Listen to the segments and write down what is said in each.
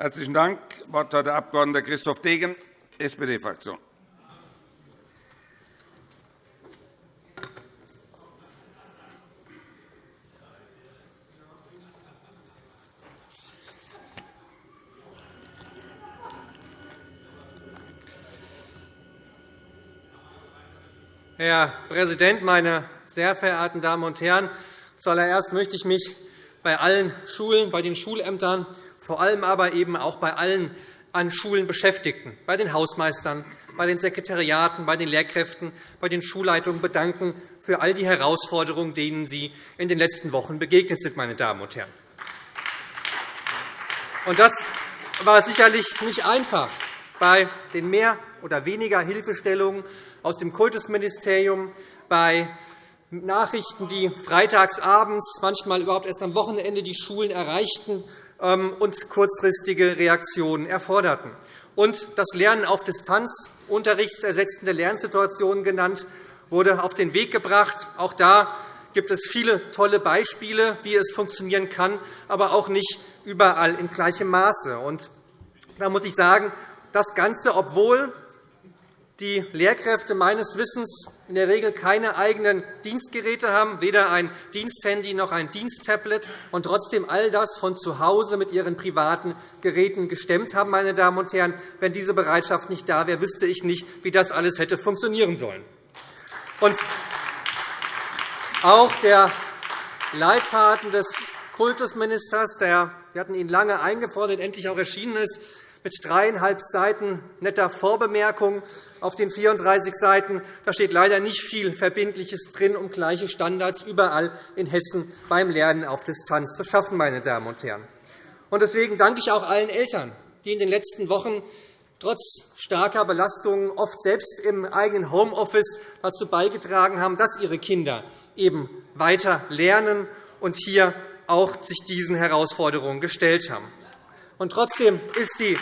Herzlichen Dank. Das Wort hat der Abg. Christoph Degen, SPD-Fraktion. Herr Präsident, meine sehr verehrten Damen und Herren! Zuallererst möchte ich mich bei allen Schulen, bei den Schulämtern, vor allem aber eben auch bei allen an Schulen Beschäftigten, bei den Hausmeistern, bei den Sekretariaten, bei den Lehrkräften, bei den Schulleitungen bedanken für all die Herausforderungen, denen Sie in den letzten Wochen begegnet sind. Meine Damen und Herren. Das war sicherlich nicht einfach bei den mehr oder weniger Hilfestellungen aus dem Kultusministerium bei Nachrichten, die freitagsabends, manchmal überhaupt erst am Wochenende die Schulen erreichten und kurzfristige Reaktionen erforderten. Und das Lernen auf Distanz, unterrichtsersetzende Lernsituationen genannt, wurde auf den Weg gebracht. Auch da gibt es viele tolle Beispiele, wie es funktionieren kann, aber auch nicht überall in gleichem Maße. Und da muss ich sagen, das Ganze, obwohl die Lehrkräfte meines Wissens in der Regel keine eigenen Dienstgeräte haben, weder ein Diensthandy noch ein Diensttablet, und trotzdem all das von zu Hause mit ihren privaten Geräten gestemmt haben. Meine Damen und Herren. Wenn diese Bereitschaft nicht da wäre, wüsste ich nicht, wie das alles hätte funktionieren sollen. Und auch der Leitfaden des Kultusministers, der wir hatten ihn lange eingefordert, endlich auch erschienen ist, mit dreieinhalb Seiten netter Vorbemerkungen auf den 34 Seiten. Da steht leider nicht viel Verbindliches drin, um gleiche Standards überall in Hessen beim Lernen auf Distanz zu schaffen. Meine Damen und Herren. Deswegen danke ich auch allen Eltern, die in den letzten Wochen trotz starker Belastungen oft selbst im eigenen Homeoffice dazu beigetragen haben, dass ihre Kinder eben weiter lernen und hier auch sich diesen Herausforderungen gestellt haben. Und trotzdem ist die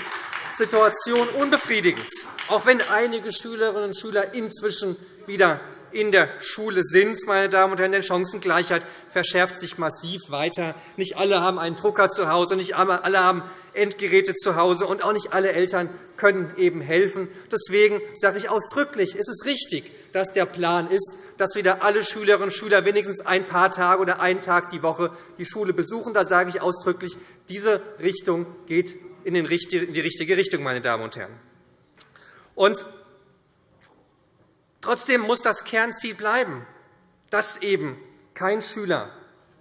Situation unbefriedigend, auch wenn einige Schülerinnen und Schüler inzwischen wieder in der Schule sind. Meine Damen und Herren, denn Chancengleichheit verschärft sich massiv weiter. Nicht alle haben einen Drucker zu Hause, nicht alle haben Endgeräte zu Hause, und auch nicht alle Eltern können eben helfen. Deswegen sage ich ausdrücklich, es ist richtig, dass der Plan ist, dass wieder alle Schülerinnen und Schüler wenigstens ein paar Tage oder einen Tag die Woche die Schule besuchen. Da sage ich ausdrücklich, diese Richtung geht in die richtige Richtung. Meine Damen und Herren. Und trotzdem muss das Kernziel bleiben, dass eben kein Schüler,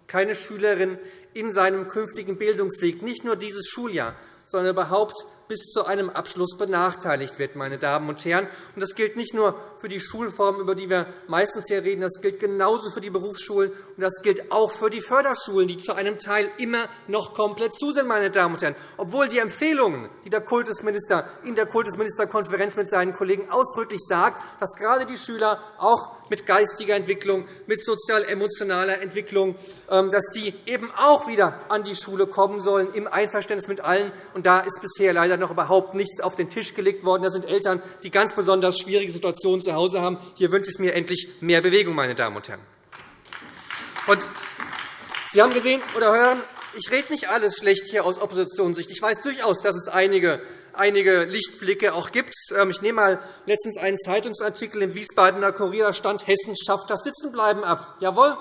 keine Schülerin in seinem künftigen Bildungsweg nicht nur dieses Schuljahr, sondern überhaupt bis zu einem Abschluss benachteiligt wird. Meine Damen und Herren. Das gilt nicht nur für die Schulformen, über die wir meistens hier reden, das gilt genauso für die Berufsschulen, und das gilt auch für die Förderschulen, die zu einem Teil immer noch komplett zu sind. Meine Damen und Herren. Obwohl die Empfehlungen, die der Kultusminister in der Kultusministerkonferenz mit seinen Kollegen ausdrücklich sagt, dass gerade die Schüler auch mit geistiger Entwicklung, mit sozial-emotionaler Entwicklung, ähm, dass die eben auch wieder an die Schule kommen sollen, im Einverständnis mit allen. Und da ist bisher leider noch überhaupt nichts auf den Tisch gelegt worden. Das sind Eltern, die ganz besonders schwierige Situationen zu Hause haben. Hier wünsche ich mir endlich mehr Bewegung, meine Damen und Herren. Und Sie haben gesehen oder hören, ich rede nicht alles schlecht hier aus Oppositionssicht. Ich weiß durchaus, dass es einige einige Lichtblicke auch gibt. Ähm, ich nehme mal letztens einen Zeitungsartikel im Wiesbadener Kurier. Da stand, Hessen schafft das Sitzenbleiben ab. Jawohl,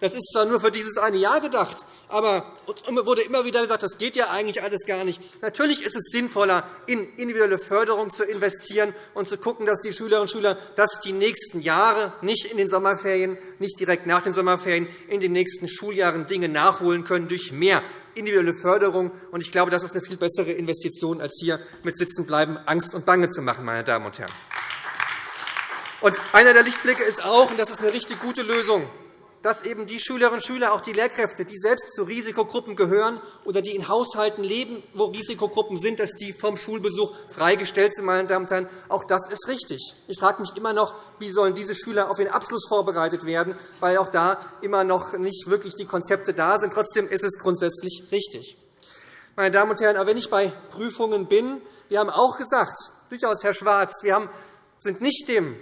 das ist zwar nur für dieses eine Jahr gedacht, aber uns wurde immer wieder gesagt, das geht ja eigentlich alles gar nicht. Natürlich ist es sinnvoller, in individuelle Förderung zu investieren und zu schauen, dass die Schülerinnen und Schüler das die nächsten Jahre, nicht in den Sommerferien, nicht direkt nach den Sommerferien, in den nächsten Schuljahren Dinge nachholen können durch mehr individuelle Förderung. Ich glaube, das ist eine viel bessere Investition, als hier mit Sitzenbleiben Angst und Bange zu machen. Meine Damen und Herren. Und einer der Lichtblicke ist auch, und das ist eine richtig gute Lösung, dass eben die Schülerinnen und Schüler, auch die Lehrkräfte, die selbst zu Risikogruppen gehören oder die in Haushalten leben, wo Risikogruppen sind, dass die vom Schulbesuch freigestellt sind. Meine Damen und Herren. Auch das ist richtig. Ich frage mich immer noch, wie sollen diese Schüler auf den Abschluss vorbereitet werden, weil auch da immer noch nicht wirklich die Konzepte da sind. Trotzdem ist es grundsätzlich richtig. Meine Damen und Herren, aber wenn ich bei Prüfungen bin, wir haben auch gesagt, durchaus, Herr Schwarz, wir sind nicht dem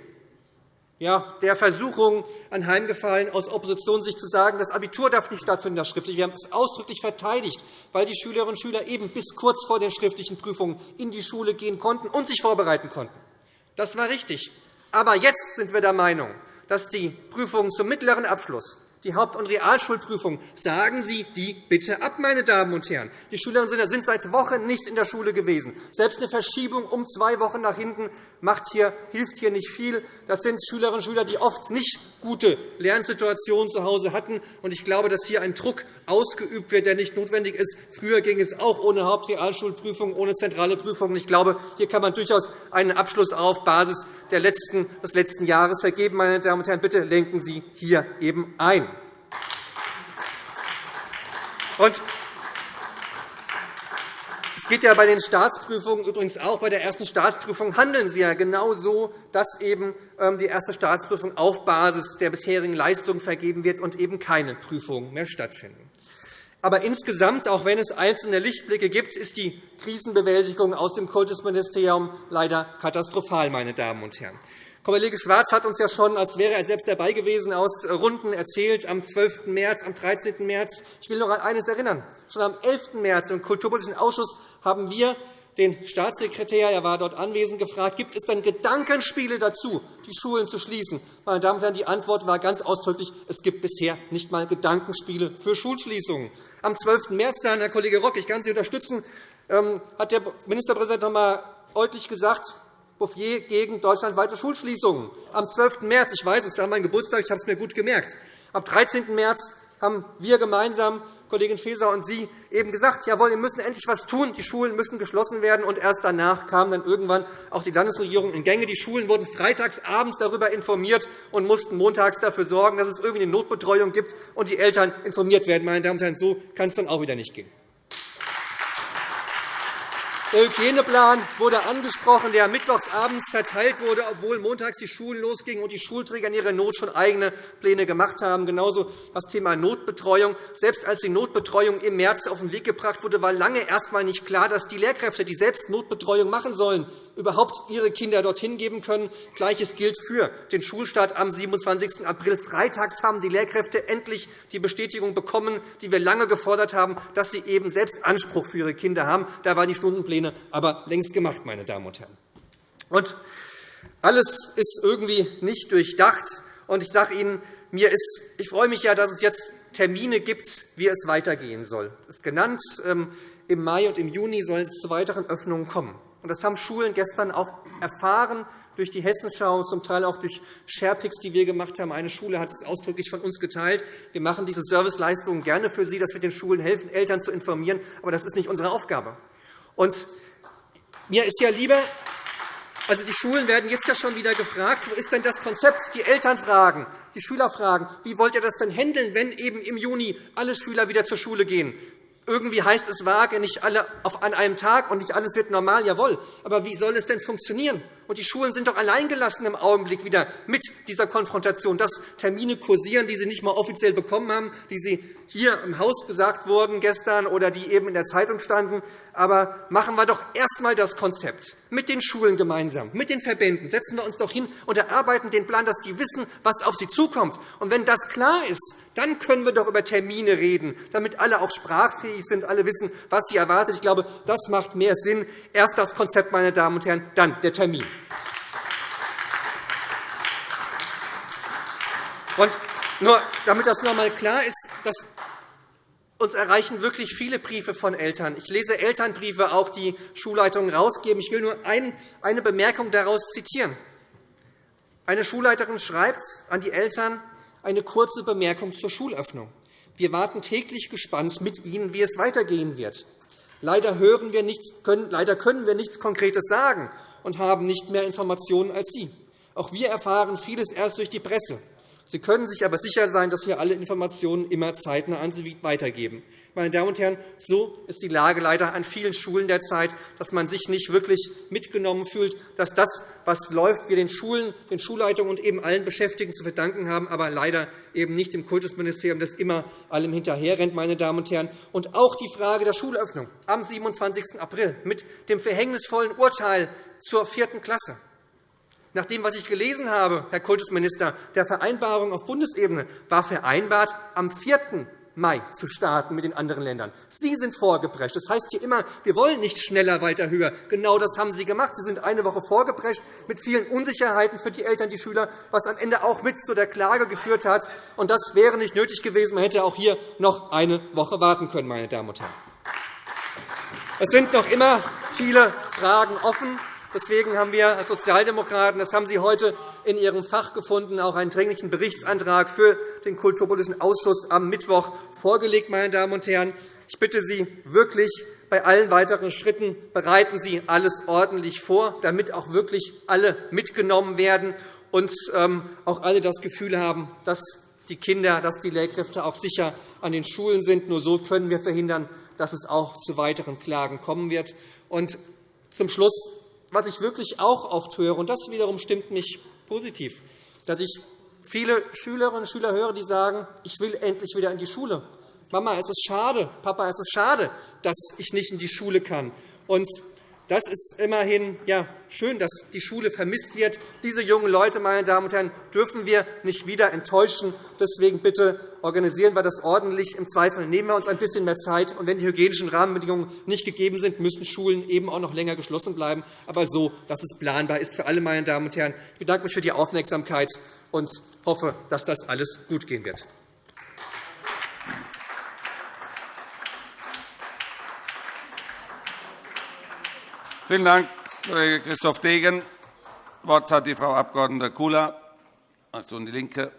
ja, der Versuchung anheimgefallen, aus Opposition sich zu sagen, das Abitur darf nicht stattfinden, das schriftliche. Wir haben es ausdrücklich verteidigt, weil die Schülerinnen und Schüler eben bis kurz vor den schriftlichen Prüfungen in die Schule gehen konnten und sich vorbereiten konnten. Das war richtig. Aber jetzt sind wir der Meinung, dass die Prüfungen zum mittleren Abschluss die Haupt- und Realschulprüfung. Sagen Sie die bitte ab, meine Damen und Herren. Die Schülerinnen und Schüler sind seit Wochen nicht in der Schule gewesen. Selbst eine Verschiebung um zwei Wochen nach hinten hier, hilft hier nicht viel. Das sind Schülerinnen und Schüler, die oft nicht gute Lernsituationen zu Hause hatten. Ich glaube, dass hier ein Druck ausgeübt wird, der nicht notwendig ist. Früher ging es auch ohne Hauptrealschulprüfung, ohne zentrale Prüfungen. Ich glaube, hier kann man durchaus einen Abschluss auf Basis des letzten Jahres vergeben. Meine Damen und Herren, bitte lenken Sie hier eben ein. Und es geht ja bei den Staatsprüfungen übrigens auch. Bei der ersten Staatsprüfung handeln Sie ja genau so, dass eben ähm, die erste Staatsprüfung auf Basis der bisherigen Leistungen vergeben wird und eben keine Prüfungen mehr stattfinden. Aber insgesamt, auch wenn es einzelne Lichtblicke gibt, ist die Krisenbewältigung aus dem Kultusministerium leider katastrophal. Meine Damen und Herren. Kollege Schwarz hat uns ja schon, als wäre er selbst dabei gewesen, aus Runden erzählt, am 12. März, am 13. März. Ich will noch an eines erinnern. Schon am 11. März im Kulturpolitischen Ausschuss haben wir den Staatssekretär, er war dort anwesend, gefragt, gibt es denn Gedankenspiele dazu, die Schulen zu schließen? Meine Damen und Herren, die Antwort war ganz ausdrücklich, es gibt bisher nicht einmal Gedankenspiele für Schulschließungen. Am 12. März, dann, Herr Kollege Rock, ich kann Sie unterstützen, ähm, hat der Ministerpräsident noch einmal deutlich gesagt, Bouffier gegen deutschlandweite Schulschließungen. Am 12. März, ich weiß, es war mein Geburtstag, ich habe es mir gut gemerkt. Am 13. März haben wir gemeinsam, Kollegin Faeser und Sie, eben gesagt, jawohl, wir müssen endlich etwas tun, die Schulen müssen geschlossen werden. Und erst danach kam dann irgendwann auch die Landesregierung in Gänge. Die Schulen wurden freitags abends darüber informiert und mussten montags dafür sorgen, dass es irgendwie eine Notbetreuung gibt und die Eltern informiert werden. Meine Damen und Herren, so kann es dann auch wieder nicht gehen. Der Hygieneplan wurde angesprochen, der mittwochsabends verteilt wurde, obwohl montags die Schulen losgingen und die Schulträger in ihrer Not schon eigene Pläne gemacht haben. Genauso das Thema Notbetreuung. Selbst als die Notbetreuung im März auf den Weg gebracht wurde, war lange erst einmal nicht klar, dass die Lehrkräfte, die selbst Notbetreuung machen sollen, überhaupt ihre Kinder dorthin geben können. Gleiches gilt für den Schulstart am 27. April. Freitags haben die Lehrkräfte endlich die Bestätigung bekommen, die wir lange gefordert haben, dass sie eben selbst Anspruch für ihre Kinder haben. Da waren die Stundenpläne aber längst gemacht, meine Damen und Herren. Und alles ist irgendwie nicht durchdacht. Und ich sage Ihnen, mir ist, ich freue mich ja, dass es jetzt Termine gibt, wie es weitergehen soll. Das ist genannt. Ähm, Im Mai und im Juni sollen es zu weiteren Öffnungen kommen. Das haben Schulen gestern auch erfahren durch die Hessenschau, zum Teil auch durch Sharepics, die wir gemacht haben. Eine Schule hat es ausdrücklich von uns geteilt. Wir machen diese Serviceleistungen gerne für Sie, dass wir den Schulen helfen, Eltern zu informieren. Aber das ist nicht unsere Aufgabe. Und mir ist ja lieber, also die Schulen werden jetzt ja schon wieder gefragt, wo ist denn das Konzept? Die Eltern fragen, die Schüler fragen, wie wollt ihr das denn handeln, wenn eben im Juni alle Schüler wieder zur Schule gehen? Irgendwie heißt es vage, nicht alle an einem Tag und nicht alles wird normal, jawohl. Aber wie soll es denn funktionieren? Und die Schulen sind doch alleingelassen im Augenblick wieder mit dieser Konfrontation, dass Termine kursieren, die sie nicht einmal offiziell bekommen haben, die sie hier im Haus gesagt wurden gestern oder die eben in der Zeitung standen. Aber machen wir doch erst einmal das Konzept mit den Schulen gemeinsam, mit den Verbänden. Setzen wir uns doch hin und erarbeiten den Plan, dass die wissen, was auf sie zukommt. Und wenn das klar ist, dann können wir doch über Termine reden, damit alle auch sprachfähig sind, alle wissen, was sie erwartet. Ich glaube, das macht mehr Sinn. Erst das Konzept, meine Damen und Herren, dann der Termin. Und nur, damit das noch einmal klar ist, dass uns erreichen wirklich viele Briefe von Eltern. Ich lese Elternbriefe auch, die Schulleitungen herausgeben. Ich will nur eine Bemerkung daraus zitieren. Eine Schulleiterin schreibt an die Eltern eine kurze Bemerkung zur Schulöffnung. Wir warten täglich gespannt mit Ihnen, wie es weitergehen wird. Leider, hören wir nichts, können, leider können wir nichts Konkretes sagen und haben nicht mehr Informationen als Sie. Auch wir erfahren vieles erst durch die Presse. Sie können sich aber sicher sein, dass wir alle Informationen immer zeitnah an Sie weitergeben. Meine Damen und Herren, so ist die Lage leider an vielen Schulen derzeit, dass man sich nicht wirklich mitgenommen fühlt, dass das, was läuft, wir den Schulen, den Schulleitungen und eben allen Beschäftigten zu verdanken haben, aber leider eben nicht dem Kultusministerium, das immer allem hinterherrennt. Meine Damen und Herren. Und auch die Frage der Schulöffnung am 27. April mit dem verhängnisvollen Urteil zur vierten Klasse Nach dem, was ich gelesen habe, Herr Kultusminister, der Vereinbarung auf Bundesebene war vereinbart, am 4. Mai zu starten mit den anderen Ländern. Sie sind vorgeprescht. Das heißt hier immer, wir wollen nicht schneller, weiter, höher. Genau das haben Sie gemacht. Sie sind eine Woche vorgeprescht mit vielen Unsicherheiten für die Eltern, die Schüler, was am Ende auch mit zu der Klage geführt hat. Und das wäre nicht nötig gewesen. Man hätte auch hier noch eine Woche warten können, meine Damen und Herren. Es sind noch immer viele Fragen offen. Deswegen haben wir als Sozialdemokraten, das haben Sie heute in Ihrem Fach gefunden, auch einen dringlichen Berichtsantrag für den Kulturpolitischen Ausschuss am Mittwoch vorgelegt. Meine Damen und Herren. Ich bitte Sie wirklich, bei allen weiteren Schritten bereiten Sie alles ordentlich vor, damit auch wirklich alle mitgenommen werden und ähm, auch alle das Gefühl haben, dass die Kinder, dass die Lehrkräfte auch sicher an den Schulen sind. Nur so können wir verhindern, dass es auch zu weiteren Klagen kommen wird. Und zum Schluss, was ich wirklich auch oft höre, und das wiederum stimmt mich positiv, dass ich viele Schülerinnen und Schüler höre, die sagen, ich will endlich wieder in die Schule. Mama, es ist schade, Papa, es ist schade, dass ich nicht in die Schule kann. Und das ist immerhin ja, schön, dass die Schule vermisst wird. Diese jungen Leute, meine Damen und Herren, dürfen wir nicht wieder enttäuschen. Deswegen bitte organisieren wir das ordentlich. Im Zweifel nehmen wir uns ein bisschen mehr Zeit. Und wenn die hygienischen Rahmenbedingungen nicht gegeben sind, müssen Schulen eben auch noch länger geschlossen bleiben, aber so, dass es planbar ist für alle, meine Damen und Herren. Ich bedanke mich für die Aufmerksamkeit und hoffe, dass das alles gut gehen wird. Vielen Dank, Kollege Christoph Degen. Das Wort hat die Frau Abg. Kula, Fraktion DIE LINKE.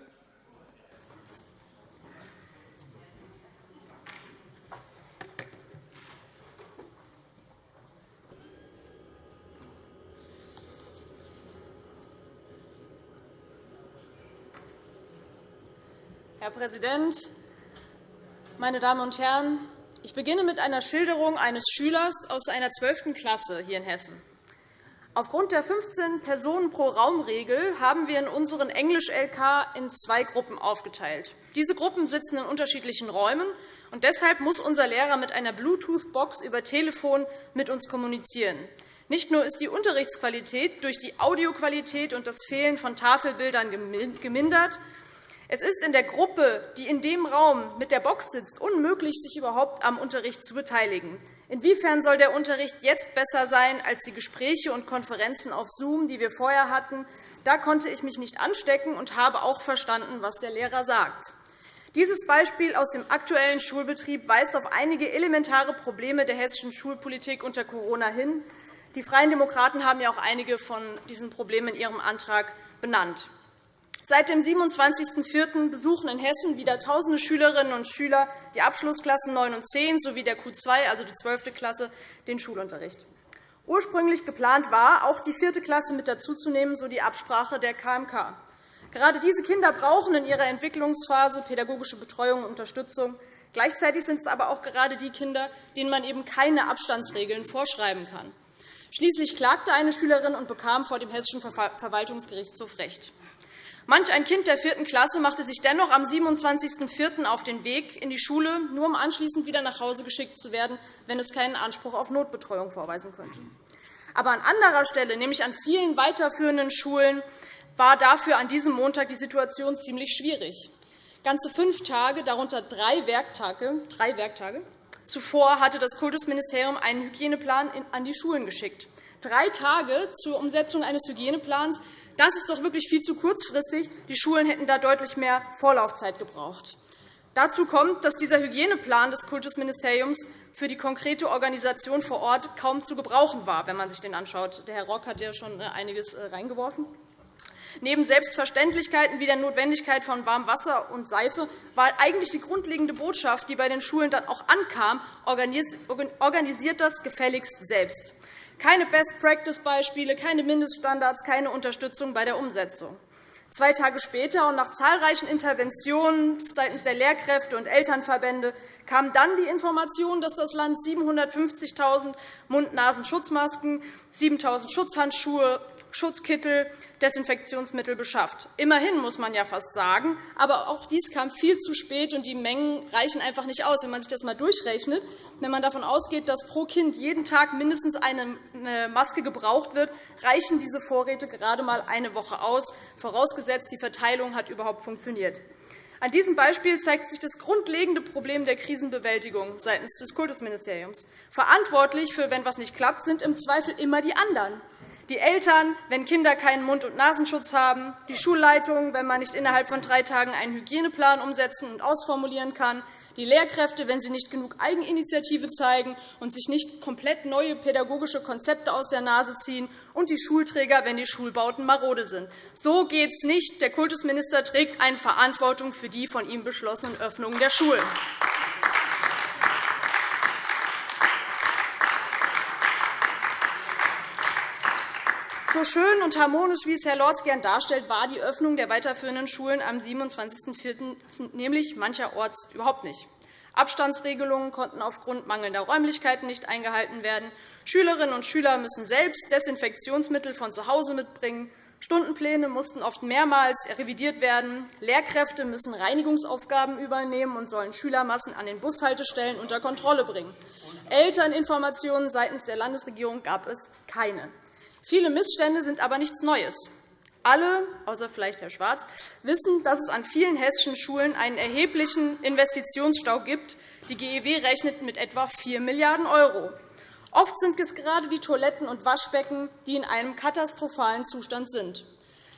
Herr Präsident, meine Damen und Herren! Ich beginne mit einer Schilderung eines Schülers aus einer 12. Klasse hier in Hessen. Aufgrund der 15 Personen pro Raumregel haben wir in unseren Englisch-LK in zwei Gruppen aufgeteilt. Diese Gruppen sitzen in unterschiedlichen Räumen, und deshalb muss unser Lehrer mit einer Bluetooth-Box über Telefon mit uns kommunizieren. Nicht nur ist die Unterrichtsqualität durch die Audioqualität und das Fehlen von Tafelbildern gemindert, es ist in der Gruppe, die in dem Raum mit der Box sitzt, unmöglich, sich überhaupt am Unterricht zu beteiligen. Inwiefern soll der Unterricht jetzt besser sein als die Gespräche und Konferenzen auf Zoom, die wir vorher hatten? Da konnte ich mich nicht anstecken und habe auch verstanden, was der Lehrer sagt. Dieses Beispiel aus dem aktuellen Schulbetrieb weist auf einige elementare Probleme der hessischen Schulpolitik unter Corona hin. Die Freien Demokraten haben ja auch einige von diesen Problemen in ihrem Antrag benannt. Seit dem 27.04. besuchen in Hessen wieder tausende Schülerinnen und Schüler die Abschlussklassen 9 und 10 sowie der Q2, also die 12. Klasse, den Schulunterricht. Ursprünglich geplant war, auch die 4. Klasse mit dazuzunehmen, so die Absprache der KMK. Gerade diese Kinder brauchen in ihrer Entwicklungsphase pädagogische Betreuung und Unterstützung. Gleichzeitig sind es aber auch gerade die Kinder, denen man eben keine Abstandsregeln vorschreiben kann. Schließlich klagte eine Schülerin und bekam vor dem Hessischen Verwaltungsgerichtshof Recht. Manch ein Kind der vierten Klasse machte sich dennoch am 27.04. auf den Weg in die Schule, nur um anschließend wieder nach Hause geschickt zu werden, wenn es keinen Anspruch auf Notbetreuung vorweisen könnte. Aber an anderer Stelle, nämlich an vielen weiterführenden Schulen, war dafür an diesem Montag die Situation ziemlich schwierig. Ganze fünf Tage, darunter drei Werktage, drei Werktage zuvor hatte das Kultusministerium einen Hygieneplan an die Schulen geschickt. Drei Tage zur Umsetzung eines Hygieneplans, das ist doch wirklich viel zu kurzfristig. Die Schulen hätten da deutlich mehr Vorlaufzeit gebraucht. Dazu kommt, dass dieser Hygieneplan des Kultusministeriums für die konkrete Organisation vor Ort kaum zu gebrauchen war, wenn man sich den anschaut. Der Herr Rock hat ja schon äh, einiges äh, reingeworfen. Neben Selbstverständlichkeiten wie der Notwendigkeit von warmem Wasser und Seife war eigentlich die grundlegende Botschaft, die bei den Schulen dann auch ankam, organisiert das gefälligst selbst. Keine Best-Practice-Beispiele, keine Mindeststandards, keine Unterstützung bei der Umsetzung. Zwei Tage später und nach zahlreichen Interventionen seitens der Lehrkräfte und Elternverbände kam dann die Information, dass das Land 750.000 Mund-Nasen-Schutzmasken, 7.000 Schutzhandschuhe Schutzkittel, Desinfektionsmittel beschafft. Immerhin, muss man ja fast sagen. Aber auch dies kam viel zu spät, und die Mengen reichen einfach nicht aus. Wenn man sich das einmal durchrechnet, wenn man davon ausgeht, dass pro Kind jeden Tag mindestens eine Maske gebraucht wird, reichen diese Vorräte gerade einmal eine Woche aus, vorausgesetzt, die Verteilung hat überhaupt funktioniert. An diesem Beispiel zeigt sich das grundlegende Problem der Krisenbewältigung seitens des Kultusministeriums. Verantwortlich für, wenn etwas nicht klappt, sind im Zweifel immer die anderen. Die Eltern, wenn Kinder keinen Mund- und Nasenschutz haben, die Schulleitung, wenn man nicht innerhalb von drei Tagen einen Hygieneplan umsetzen und ausformulieren kann, die Lehrkräfte, wenn sie nicht genug Eigeninitiative zeigen und sich nicht komplett neue pädagogische Konzepte aus der Nase ziehen, und die Schulträger, wenn die Schulbauten marode sind. So geht es nicht. Der Kultusminister trägt eine Verantwortung für die von ihm beschlossenen Öffnungen der Schulen. So schön und harmonisch, wie es Herr Lorz gern darstellt, war die Öffnung der weiterführenden Schulen am 27.04. nämlich mancherorts überhaupt nicht. Abstandsregelungen konnten aufgrund mangelnder Räumlichkeiten nicht eingehalten werden. Schülerinnen und Schüler müssen selbst Desinfektionsmittel von zu Hause mitbringen. Stundenpläne mussten oft mehrmals revidiert werden. Lehrkräfte müssen Reinigungsaufgaben übernehmen und sollen Schülermassen an den Bushaltestellen unter Kontrolle bringen. Elterninformationen seitens der Landesregierung gab es keine. Viele Missstände sind aber nichts Neues. Alle, außer vielleicht Herr Schwarz, wissen, dass es an vielen hessischen Schulen einen erheblichen Investitionsstau gibt. Die GEW rechnet mit etwa 4 Milliarden €. Oft sind es gerade die Toiletten und Waschbecken, die in einem katastrophalen Zustand sind.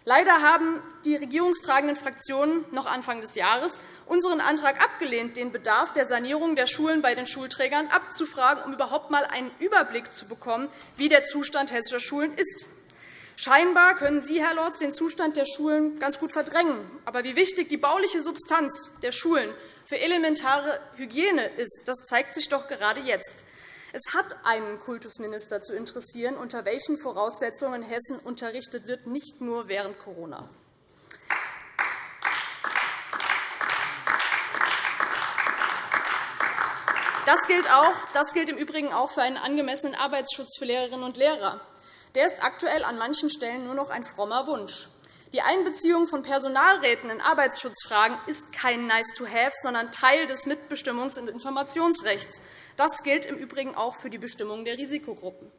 Leider haben die regierungstragenden Fraktionen noch Anfang des Jahres unseren Antrag abgelehnt, den Bedarf der Sanierung der Schulen bei den Schulträgern abzufragen, um überhaupt einmal einen Überblick zu bekommen, wie der Zustand hessischer Schulen ist. Scheinbar können Sie, Herr Lorz, den Zustand der Schulen ganz gut verdrängen. Aber wie wichtig die bauliche Substanz der Schulen für elementare Hygiene ist, das zeigt sich doch gerade jetzt. Es hat einen Kultusminister zu interessieren, unter welchen Voraussetzungen Hessen unterrichtet wird, nicht nur während Corona. Das gilt, auch, das gilt im Übrigen auch für einen angemessenen Arbeitsschutz für Lehrerinnen und Lehrer. Der ist aktuell an manchen Stellen nur noch ein frommer Wunsch. Die Einbeziehung von Personalräten in Arbeitsschutzfragen ist kein Nice-to-have, sondern Teil des Mitbestimmungs- und Informationsrechts. Das gilt im Übrigen auch für die Bestimmung der Risikogruppen.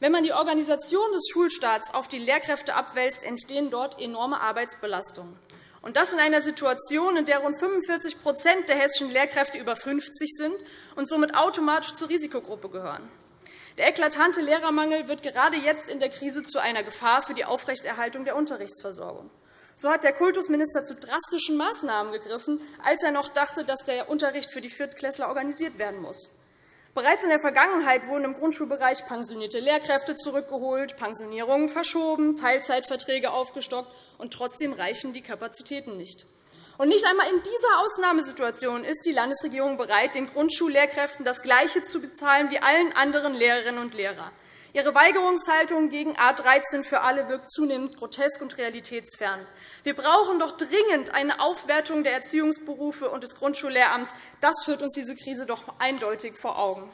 Wenn man die Organisation des Schulstaats auf die Lehrkräfte abwälzt, entstehen dort enorme Arbeitsbelastungen. Und das in einer Situation, in der rund 45% der hessischen Lehrkräfte über 50 sind und somit automatisch zur Risikogruppe gehören. Der eklatante Lehrermangel wird gerade jetzt in der Krise zu einer Gefahr für die Aufrechterhaltung der Unterrichtsversorgung. So hat der Kultusminister zu drastischen Maßnahmen gegriffen, als er noch dachte, dass der Unterricht für die Viertklässler organisiert werden muss. Bereits in der Vergangenheit wurden im Grundschulbereich pensionierte Lehrkräfte zurückgeholt, Pensionierungen verschoben, Teilzeitverträge aufgestockt, und trotzdem reichen die Kapazitäten nicht. Und nicht einmal in dieser Ausnahmesituation ist die Landesregierung bereit, den Grundschullehrkräften das Gleiche zu bezahlen wie allen anderen Lehrerinnen und Lehrern. Ihre Weigerungshaltung gegen A 13 für alle wirkt zunehmend grotesk und realitätsfern. Wir brauchen doch dringend eine Aufwertung der Erziehungsberufe und des Grundschullehramts. Das führt uns diese Krise doch eindeutig vor Augen.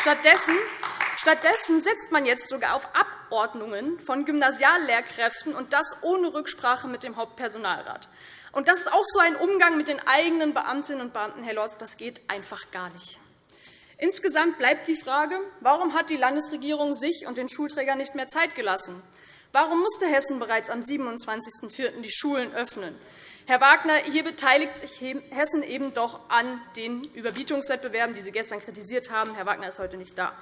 Stattdessen Stattdessen setzt man jetzt sogar auf Abordnungen von Gymnasiallehrkräften, und das ohne Rücksprache mit dem Hauptpersonalrat. Und das ist auch so ein Umgang mit den eigenen Beamtinnen und Beamten, Herr Lorz. Das geht einfach gar nicht. Insgesamt bleibt die Frage, warum hat die Landesregierung sich und den Schulträgern nicht mehr Zeit gelassen? Warum musste Hessen bereits am 27.04. die Schulen öffnen? Herr Wagner, hier beteiligt sich Hessen eben doch an den Überbietungswettbewerben, die Sie gestern kritisiert haben. Herr Wagner ist heute nicht da.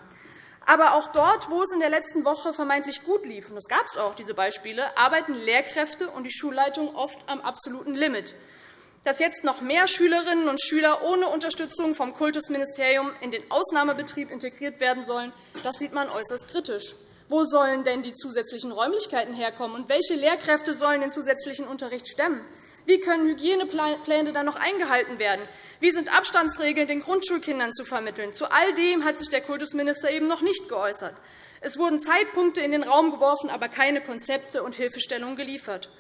Aber auch dort, wo es in der letzten Woche vermeintlich gut lief, und es gab es auch diese Beispiele, arbeiten Lehrkräfte und die Schulleitung oft am absoluten Limit. Dass jetzt noch mehr Schülerinnen und Schüler ohne Unterstützung vom Kultusministerium in den Ausnahmebetrieb integriert werden sollen, das sieht man äußerst kritisch. Wo sollen denn die zusätzlichen Räumlichkeiten herkommen, und welche Lehrkräfte sollen den zusätzlichen Unterricht stemmen? Wie können Hygienepläne dann noch eingehalten werden? Wie sind Abstandsregeln den Grundschulkindern zu vermitteln? Zu all dem hat sich der Kultusminister eben noch nicht geäußert. Es wurden Zeitpunkte in den Raum geworfen, aber keine Konzepte und Hilfestellungen geliefert.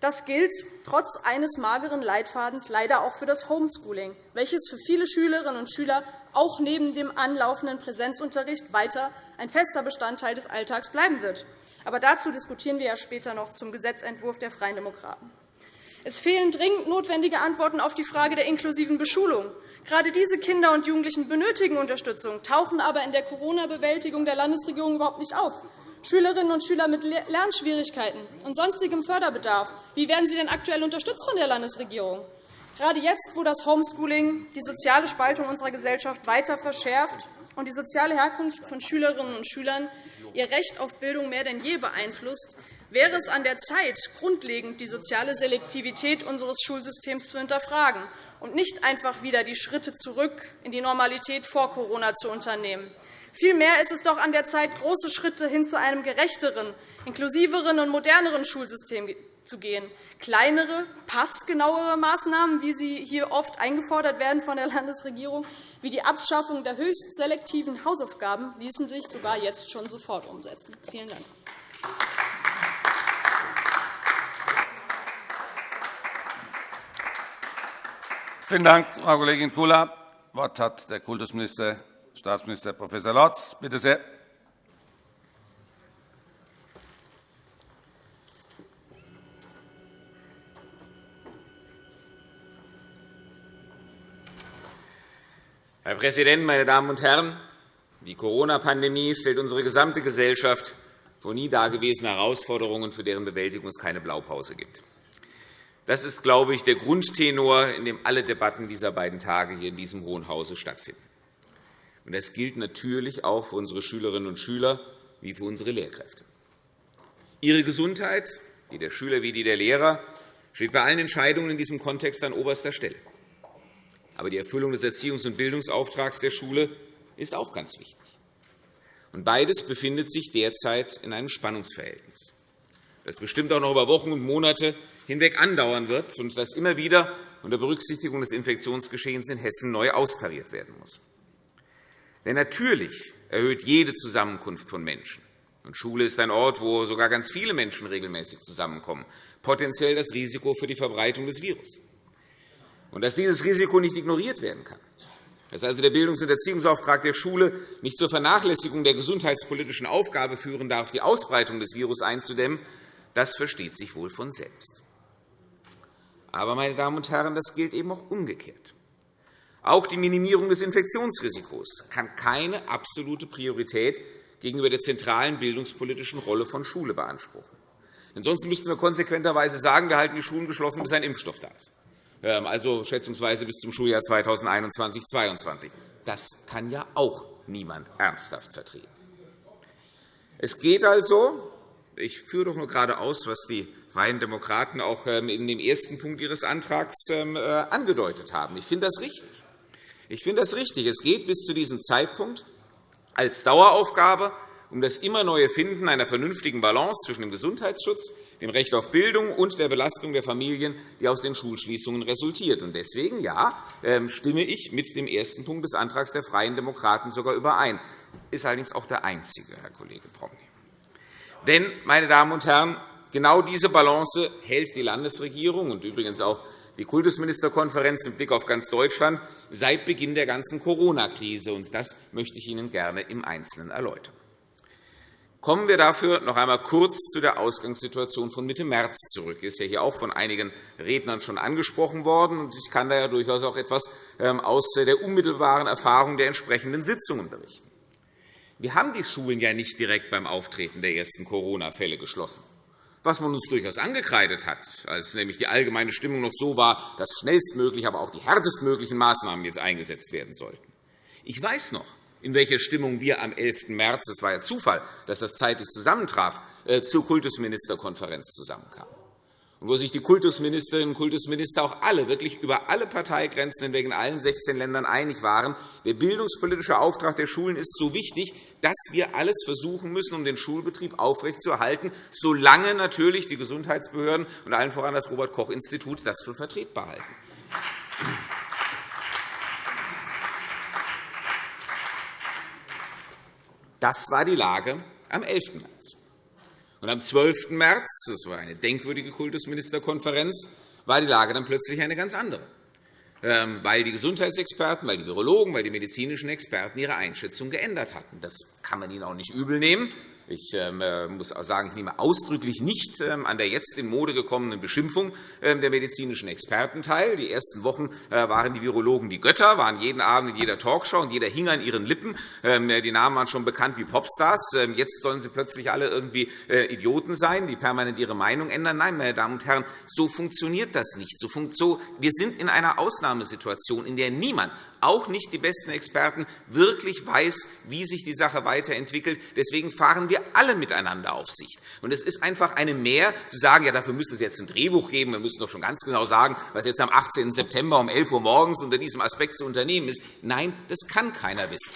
Das gilt trotz eines mageren Leitfadens leider auch für das Homeschooling, welches für viele Schülerinnen und Schüler auch neben dem anlaufenden Präsenzunterricht weiter ein fester Bestandteil des Alltags bleiben wird. Aber dazu diskutieren wir ja später noch zum Gesetzentwurf der Freien Demokraten. Es fehlen dringend notwendige Antworten auf die Frage der inklusiven Beschulung. Gerade diese Kinder und Jugendlichen benötigen Unterstützung, tauchen aber in der Corona-Bewältigung der Landesregierung überhaupt nicht auf. Schülerinnen und Schüler mit Lernschwierigkeiten und sonstigem Förderbedarf. Wie werden sie denn aktuell unterstützt von der Landesregierung? Gerade jetzt, wo das Homeschooling die soziale Spaltung unserer Gesellschaft weiter verschärft und die soziale Herkunft von Schülerinnen und Schülern ihr Recht auf Bildung mehr denn je beeinflusst, wäre es an der Zeit, grundlegend die soziale Selektivität unseres Schulsystems zu hinterfragen und nicht einfach wieder die Schritte zurück in die Normalität vor Corona zu unternehmen. Vielmehr ist es doch an der Zeit, große Schritte hin zu einem gerechteren, inklusiveren und moderneren Schulsystem zu gehen. Kleinere, passgenauere Maßnahmen, wie sie hier oft eingefordert werden von der Landesregierung, wie die Abschaffung der höchst selektiven Hausaufgaben, ließen sich sogar jetzt schon sofort umsetzen. Vielen Dank. Vielen Dank, Frau Kollegin Kula. Das Wort hat der Kultusminister Staatsminister Prof. Lorz. Bitte sehr. Herr Präsident, meine Damen und Herren! Die Corona-Pandemie stellt unsere gesamte Gesellschaft vor nie dagewesene Herausforderungen, für deren Bewältigung es keine Blaupause gibt. Das ist, glaube ich, der Grundtenor, in dem alle Debatten dieser beiden Tage hier in diesem Hohen Hause stattfinden. Das gilt natürlich auch für unsere Schülerinnen und Schüler wie für unsere Lehrkräfte. Ihre Gesundheit, die der Schüler wie die der Lehrer, steht bei allen Entscheidungen in diesem Kontext an oberster Stelle. Aber die Erfüllung des Erziehungs- und Bildungsauftrags der Schule ist auch ganz wichtig. Und beides befindet sich derzeit in einem Spannungsverhältnis, das bestimmt auch noch über Wochen und Monate hinweg andauern wird und das immer wieder unter Berücksichtigung des Infektionsgeschehens in Hessen neu austariert werden muss. Denn natürlich erhöht jede Zusammenkunft von Menschen, und Schule ist ein Ort, wo sogar ganz viele Menschen regelmäßig zusammenkommen, potenziell das Risiko für die Verbreitung des Virus. Und dass dieses Risiko nicht ignoriert werden kann, dass also der Bildungs- und Erziehungsauftrag der Schule nicht zur Vernachlässigung der gesundheitspolitischen Aufgabe führen darf, die Ausbreitung des Virus einzudämmen, das versteht sich wohl von selbst. Aber, meine Damen und Herren, das gilt eben auch umgekehrt. Auch die Minimierung des Infektionsrisikos kann keine absolute Priorität gegenüber der zentralen bildungspolitischen Rolle von Schule beanspruchen. Ansonsten müssten wir konsequenterweise sagen, wir halten die Schulen geschlossen, bis ein Impfstoff da ist, ähm, also schätzungsweise bis zum Schuljahr 2021-2022. Das kann ja auch niemand ernsthaft vertreten. Es geht also, ich führe doch nur gerade aus, was die Freien Demokraten auch ähm, in dem ersten Punkt ihres Antrags ähm, äh, angedeutet haben. Ich finde das richtig. Ich finde das richtig. Es geht bis zu diesem Zeitpunkt als Daueraufgabe um das immer neue Finden einer vernünftigen Balance zwischen dem Gesundheitsschutz, dem Recht auf Bildung und der Belastung der Familien, die aus den Schulschließungen resultiert. Deswegen ja, ähm, stimme ich mit dem ersten Punkt des Antrags der Freien Demokraten sogar überein. Das ist allerdings auch der einzige, Herr Kollege Promny. Denn, meine Damen und Herren, genau diese Balance hält die Landesregierung und übrigens auch die Kultusministerkonferenz mit Blick auf ganz Deutschland seit Beginn der ganzen Corona-Krise. Das möchte ich Ihnen gerne im Einzelnen erläutern. Kommen wir dafür noch einmal kurz zu der Ausgangssituation von Mitte März zurück. Das ist ja hier auch von einigen Rednern schon angesprochen worden. Ich kann da ja durchaus auch etwas ähm, aus der unmittelbaren Erfahrung der entsprechenden Sitzungen berichten. Wir haben die Schulen ja nicht direkt beim Auftreten der ersten Corona-Fälle geschlossen was man uns durchaus angekreidet hat, als nämlich die allgemeine Stimmung noch so war, dass schnellstmöglich, aber auch die härtestmöglichen Maßnahmen jetzt eingesetzt werden sollten. Ich weiß noch, in welcher Stimmung wir am 11. März – es war ja Zufall, dass das zeitlich zusammentraf äh, – zur Kultusministerkonferenz zusammenkamen und wo sich die Kultusministerinnen und Kultusminister auch alle, wirklich über alle Parteigrenzen hinweg in allen 16 Ländern einig waren, der bildungspolitische Auftrag der Schulen ist so wichtig, dass wir alles versuchen müssen, um den Schulbetrieb aufrechtzuerhalten, solange natürlich die Gesundheitsbehörden und allen voran das Robert-Koch-Institut das für vertretbar halten. Das war die Lage am 11. März. Und am 12. März, das war eine denkwürdige Kultusministerkonferenz, war die Lage dann plötzlich eine ganz andere, ähm, weil die Gesundheitsexperten, weil die Virologen, weil die medizinischen Experten ihre Einschätzung geändert hatten. Das kann man ihnen auch nicht übel nehmen. Ich ähm, äh, muss auch sagen, ich nehme ausdrücklich nicht ähm, an der jetzt in Mode gekommenen Beschimpfung ähm, der medizinischen Experten teil. Die ersten Wochen äh, waren die Virologen die Götter, waren jeden Abend in jeder Talkshow, und jeder hing an ihren Lippen. Äh, die Namen waren schon bekannt wie Popstars. Jetzt sollen sie plötzlich alle irgendwie Idioten sein, die permanent ihre Meinung ändern. Nein, meine Damen und Herren, so funktioniert das nicht. Wir sind in einer Ausnahmesituation, in der niemand, auch nicht die besten Experten, wirklich weiß, wie sich die Sache weiterentwickelt. Deswegen fahren wir alle miteinander auf Sicht. Und es ist einfach eine Mehr, zu sagen, ja, dafür müsste es jetzt ein Drehbuch geben. Wir müssen doch schon ganz genau sagen, was jetzt am 18. September um 11 Uhr morgens unter diesem Aspekt zu unternehmen ist. Nein, das kann keiner wissen.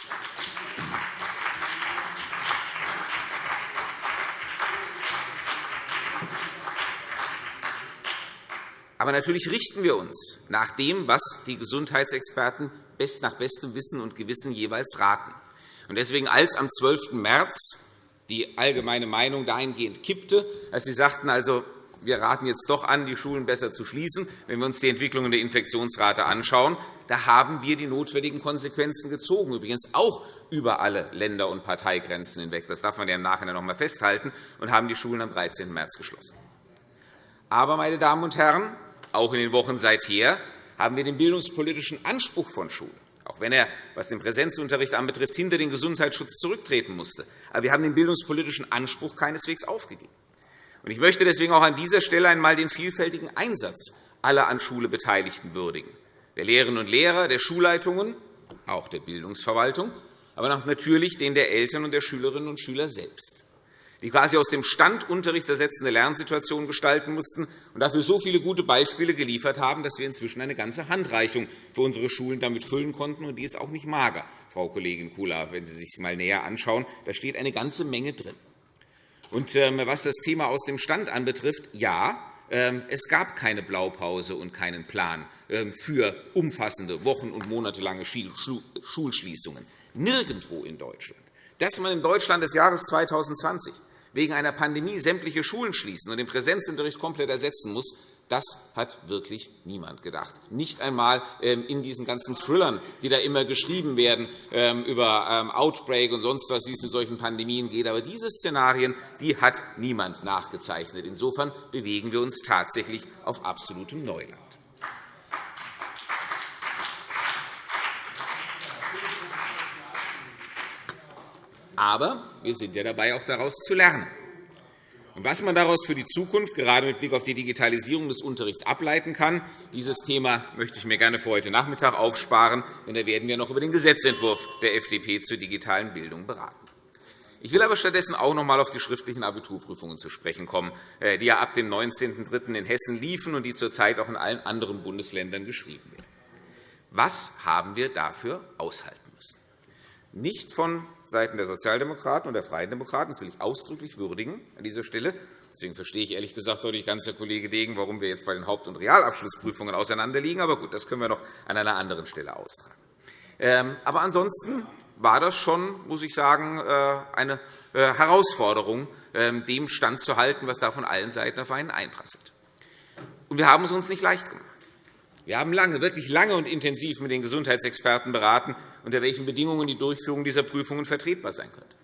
Aber natürlich richten wir uns nach dem, was die Gesundheitsexperten nach bestem Wissen und Gewissen jeweils raten. Deswegen, als am 12. März die allgemeine Meinung dahingehend kippte, als Sie sagten, also, wir raten jetzt doch an, die Schulen besser zu schließen, wenn wir uns die Entwicklung der Infektionsrate anschauen, da haben wir die notwendigen Konsequenzen gezogen, übrigens auch über alle Länder- und Parteigrenzen hinweg. Das darf man ja im Nachhinein noch einmal festhalten, und haben die Schulen am 13. März geschlossen. Aber, meine Damen und Herren, auch in den Wochen seither haben wir den bildungspolitischen Anspruch von Schulen, auch wenn er, was den Präsenzunterricht anbetrifft, hinter den Gesundheitsschutz zurücktreten musste. Aber wir haben den bildungspolitischen Anspruch keineswegs aufgegeben. Ich möchte deswegen auch an dieser Stelle einmal den vielfältigen Einsatz aller an Schule Beteiligten würdigen, der Lehrerinnen und Lehrer, der Schulleitungen, auch der Bildungsverwaltung, aber auch natürlich den der Eltern und der Schülerinnen und Schüler selbst die quasi aus dem Standunterricht ersetzende Lernsituationen gestalten mussten und dafür so viele gute Beispiele geliefert haben, dass wir inzwischen eine ganze Handreichung für unsere Schulen damit füllen konnten. Und die ist auch nicht mager, Frau Kollegin Kula, wenn Sie sich einmal näher anschauen. Da steht eine ganze Menge drin. Und ähm, was das Thema aus dem Stand anbetrifft, ja, ähm, es gab keine Blaupause und keinen Plan ähm, für umfassende wochen- und monatelange Schulschließungen. Nirgendwo in Deutschland. Dass man in Deutschland des Jahres 2020 wegen einer Pandemie sämtliche Schulen schließen und den Präsenzunterricht komplett ersetzen muss, das hat wirklich niemand gedacht. Nicht einmal ähm, in diesen ganzen Thrillern, die da immer geschrieben werden ähm, über ähm, Outbreak und sonst was, wie es mit solchen Pandemien geht. Aber diese Szenarien die hat niemand nachgezeichnet. Insofern bewegen wir uns tatsächlich auf absolutem Neuland. Aber wir sind ja dabei, auch daraus zu lernen. Und was man daraus für die Zukunft, gerade mit Blick auf die Digitalisierung des Unterrichts, ableiten kann, dieses Thema möchte ich mir gerne für heute Nachmittag aufsparen, denn da werden wir noch über den Gesetzentwurf der FDP zur digitalen Bildung beraten. Ich will aber stattdessen auch noch einmal auf die schriftlichen Abiturprüfungen zu sprechen kommen, äh, die ja ab dem 19.03. in Hessen liefen und die zurzeit auch in allen anderen Bundesländern geschrieben werden. Was haben wir dafür aushalten müssen? Nicht von Seiten der Sozialdemokraten und der Freien Demokraten. Das will ich ausdrücklich würdigen an dieser Stelle. Deswegen verstehe ich ehrlich gesagt nicht ganz, Herr Kollege Degen, warum wir jetzt bei den Haupt- und Realabschlussprüfungen auseinanderliegen. Aber gut, das können wir noch an einer anderen Stelle austragen. Ähm, aber ansonsten war das schon, muss ich sagen, äh, eine äh, Herausforderung, ähm, dem Stand zu halten, was da von allen Seiten auf einen einprasselt. Und wir haben es uns nicht leicht gemacht. Wir haben lange, wirklich lange und intensiv mit den Gesundheitsexperten beraten, unter welchen Bedingungen die Durchführung dieser Prüfungen vertretbar sein könnte.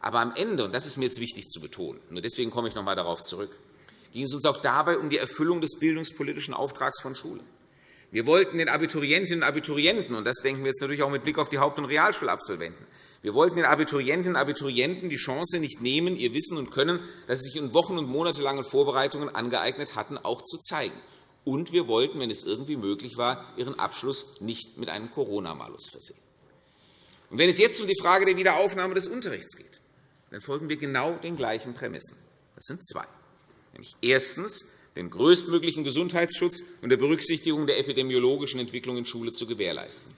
Aber am Ende, und das ist mir jetzt wichtig zu betonen, und deswegen komme ich noch einmal darauf zurück, ging es uns auch dabei um die Erfüllung des bildungspolitischen Auftrags von Schulen. Wir wollten den Abiturientinnen und Abiturienten, und das denken wir jetzt natürlich auch mit Blick auf die Haupt- und Realschulabsolventen, wir wollten den Abiturientinnen und Abiturienten die Chance nicht nehmen, ihr Wissen und Können, das sie sich in wochen- und monatelangen Vorbereitungen angeeignet hatten, auch zu zeigen. Und wir wollten, wenn es irgendwie möglich war, ihren Abschluss nicht mit einem Corona-Malus versehen. Und wenn es jetzt um die Frage der Wiederaufnahme des Unterrichts geht, dann folgen wir genau den gleichen Prämissen. Das sind zwei. Nämlich erstens, den größtmöglichen Gesundheitsschutz unter Berücksichtigung der epidemiologischen Entwicklung in Schule zu gewährleisten.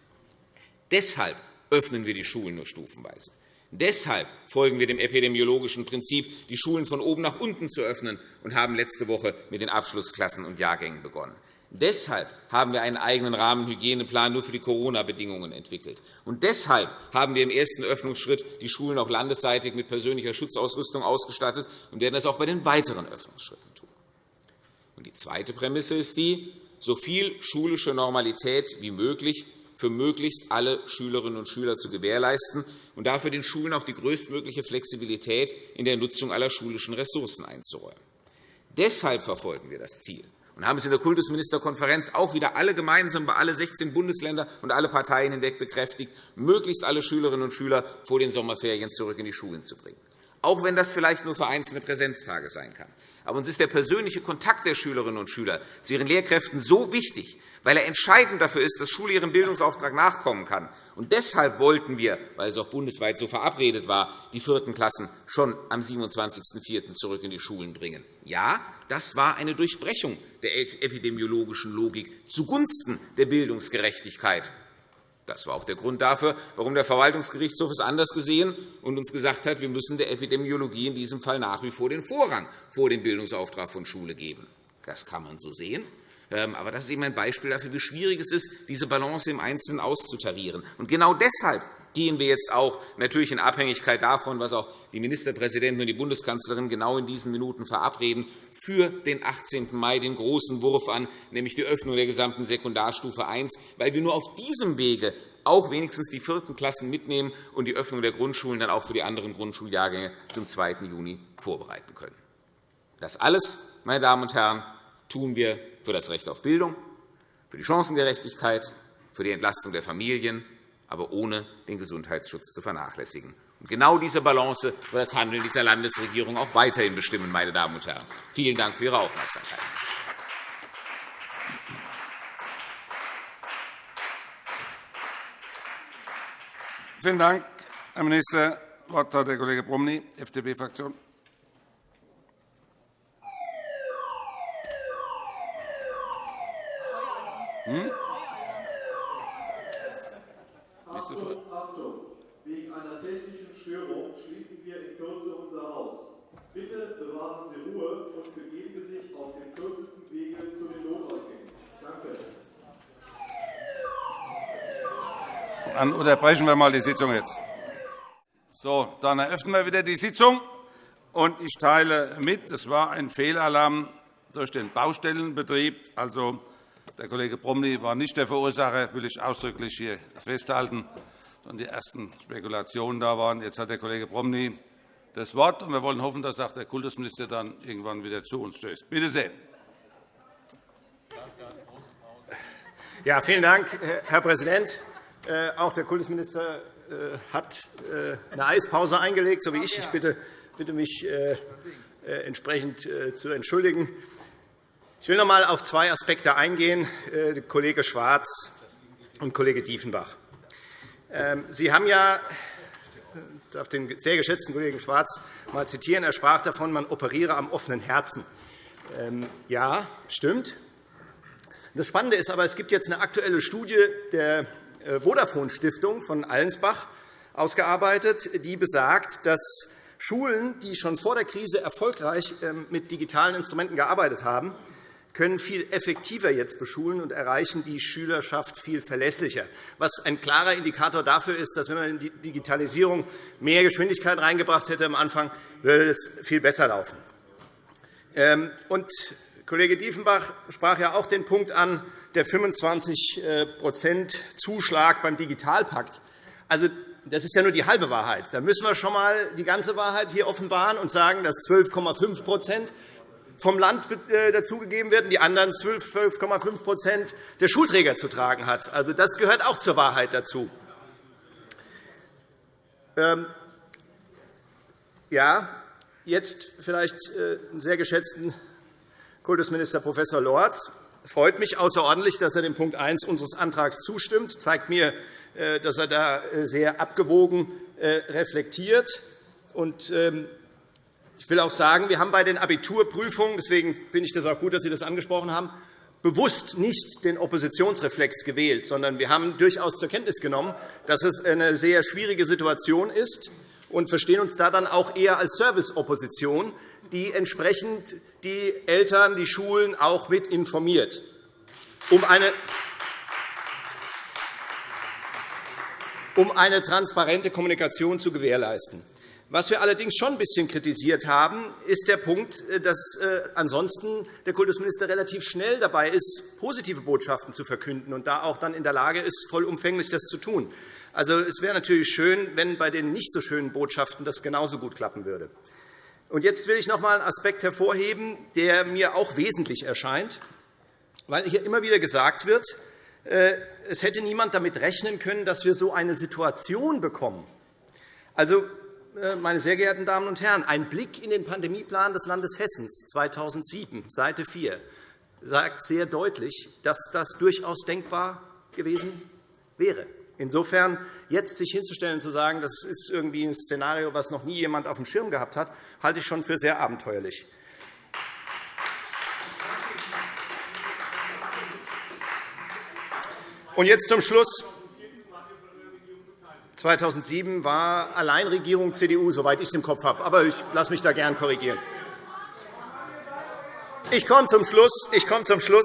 Deshalb öffnen wir die Schulen nur stufenweise. Deshalb folgen wir dem epidemiologischen Prinzip, die Schulen von oben nach unten zu öffnen, und haben letzte Woche mit den Abschlussklassen und Jahrgängen begonnen. Deshalb haben wir einen eigenen Rahmenhygieneplan nur für die Corona-Bedingungen entwickelt. Und deshalb haben wir im ersten Öffnungsschritt die Schulen auch landesseitig mit persönlicher Schutzausrüstung ausgestattet und werden das auch bei den weiteren Öffnungsschritten tun. Und die zweite Prämisse ist die, so viel schulische Normalität wie möglich für möglichst alle Schülerinnen und Schüler zu gewährleisten und dafür den Schulen auch die größtmögliche Flexibilität in der Nutzung aller schulischen Ressourcen einzuräumen. Deshalb verfolgen wir das Ziel, und haben es in der Kultusministerkonferenz auch wieder alle gemeinsam bei alle 16 Bundesländer und alle Parteien hinweg bekräftigt, möglichst alle Schülerinnen und Schüler vor den Sommerferien zurück in die Schulen zu bringen, auch wenn das vielleicht nur für einzelne Präsenztage sein kann. Aber uns ist der persönliche Kontakt der Schülerinnen und Schüler zu ihren Lehrkräften so wichtig, weil er entscheidend dafür ist, dass Schule ihrem Bildungsauftrag nachkommen kann. Und deshalb wollten wir, weil es auch bundesweit so verabredet war, die vierten Klassen schon am 27.04. zurück in die Schulen bringen. Ja, das war eine Durchbrechung der epidemiologischen Logik zugunsten der Bildungsgerechtigkeit. Das war auch der Grund dafür, warum der Verwaltungsgerichtshof es anders gesehen und uns gesagt hat, wir müssen der Epidemiologie in diesem Fall nach wie vor den Vorrang vor dem Bildungsauftrag von Schule geben. Das kann man so sehen. Ähm, aber das ist eben ein Beispiel dafür, wie schwierig es ist, diese Balance im Einzelnen auszutarieren. Und genau deshalb gehen wir jetzt auch natürlich in Abhängigkeit davon, was auch die Ministerpräsidenten und die Bundeskanzlerin genau in diesen Minuten verabreden, für den 18. Mai den großen Wurf an, nämlich die Öffnung der gesamten Sekundarstufe I, weil wir nur auf diesem Wege auch wenigstens die vierten Klassen mitnehmen und die Öffnung der Grundschulen dann auch für die anderen Grundschuljahrgänge zum 2. Juni vorbereiten können. Das alles, meine Damen und Herren, tun wir für das Recht auf Bildung, für die Chancengerechtigkeit, für die Entlastung der Familien, aber ohne den Gesundheitsschutz zu vernachlässigen. Und genau diese Balance wird das Handeln dieser Landesregierung auch weiterhin bestimmen. Meine Damen und Herren. Vielen Dank für Ihre Aufmerksamkeit. Vielen Dank, Herr Minister. Das Wort hat der Kollege Bromny, FDP-Fraktion. Hm? Achtung, Achtung! Wegen einer technischen Störung schließen wir in Kürze unser Haus. Bitte bewahren Sie Ruhe und begeben Sie sich auf dem kürzesten Wege zu den Notausgängen. Danke. Dann unterbrechen wir mal die Sitzung jetzt. So, dann eröffnen wir wieder die Sitzung. Und ich teile mit, es war ein Fehlalarm durch den Baustellenbetrieb. Also, der Kollege Bromley war nicht der Verursacher, will ich ausdrücklich hier festhalten, sondern die ersten Spekulationen da waren. Jetzt hat der Kollege Bromley das Wort, und wir wollen hoffen, dass auch der Kultusminister dann irgendwann wieder zu uns stößt. Bitte sehr. Ja, vielen Dank, Herr Präsident. Äh, auch der Kultusminister äh, hat äh, eine Eispause eingelegt, so wie ich. Ich bitte, mich entsprechend zu entschuldigen. Ich will noch einmal auf zwei Aspekte eingehen, Kollege Schwarz und Kollege Diefenbach. Ähm, Sie haben ja ich darf den sehr geschätzten Kollegen Schwarz mal zitieren. Er sprach davon, man operiere am offenen Herzen. Ähm, ja, stimmt. Das Spannende ist aber, es gibt jetzt eine aktuelle Studie der äh, Vodafone-Stiftung von Allensbach ausgearbeitet, die besagt, dass Schulen, die schon vor der Krise erfolgreich ähm, mit digitalen Instrumenten gearbeitet haben, können viel effektiver jetzt beschulen und erreichen die Schülerschaft viel verlässlicher, was ein klarer Indikator dafür ist, dass wenn man in die Digitalisierung mehr Geschwindigkeit reingebracht hätte am Anfang, würde es viel besser laufen. Ähm, und Kollege Diefenbach sprach ja auch den Punkt an, der 25% äh, Zuschlag beim Digitalpakt. Also, das ist ja nur die halbe Wahrheit. Da müssen wir schon einmal die ganze Wahrheit hier offenbaren und sagen, dass 12,5 vom Land äh, dazugegeben werden, die anderen 12,5% der Schulträger zu tragen hat. Also, das gehört auch zur Wahrheit dazu. Ähm, ja, jetzt vielleicht äh, einen sehr geschätzten Kultusminister Prof. Lorz. Freut mich außerordentlich, dass er dem Punkt 1 unseres Antrags zustimmt. Das zeigt mir, äh, dass er da sehr abgewogen reflektiert. Und ähm, ich will auch sagen, wir haben bei den Abiturprüfungen, deswegen finde ich das auch gut, dass Sie das angesprochen haben, bewusst nicht den Oppositionsreflex gewählt, sondern wir haben durchaus zur Kenntnis genommen, dass es eine sehr schwierige Situation ist und verstehen uns da dann auch eher als Serviceopposition, die entsprechend die Eltern, die Schulen auch mit informiert. um eine um eine transparente Kommunikation zu gewährleisten. Was wir allerdings schon ein bisschen kritisiert haben, ist der Punkt, äh, dass äh, ansonsten der Kultusminister relativ schnell dabei ist, positive Botschaften zu verkünden und da auch dann in der Lage ist, vollumfänglich das zu tun. Also, es wäre natürlich schön, wenn bei den nicht so schönen Botschaften das genauso gut klappen würde. Und jetzt will ich noch einmal einen Aspekt hervorheben, der mir auch wesentlich erscheint, weil hier immer wieder gesagt wird, äh, es hätte niemand damit rechnen können, dass wir so eine Situation bekommen. Also, meine sehr geehrten Damen und Herren, ein Blick in den Pandemieplan des Landes Hessen 2007, Seite 4, sagt sehr deutlich, dass das durchaus denkbar gewesen wäre. Insofern jetzt sich hinzustellen und zu sagen, das ist irgendwie ein Szenario, das noch nie jemand auf dem Schirm gehabt hat, halte ich schon für sehr abenteuerlich. Und jetzt zum Schluss. 2007 war Alleinregierung CDU, soweit ich es im Kopf habe. Aber ich lasse mich da gern korrigieren. Ich komme zum Schluss. Ich komme zum Schluss.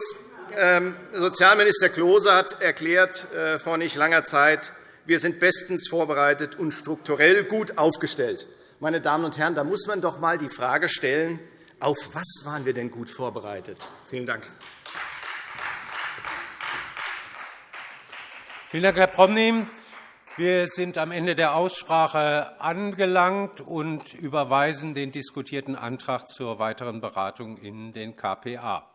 Ähm, Sozialminister Klose hat erklärt äh, vor nicht langer Zeit, wir sind bestens vorbereitet und strukturell gut aufgestellt. Meine Damen und Herren, da muss man doch einmal die Frage stellen, auf was waren wir denn gut vorbereitet? Vielen Dank. Vielen Dank, Herr Promny. Wir sind am Ende der Aussprache angelangt und überweisen den diskutierten Antrag zur weiteren Beratung in den KPA.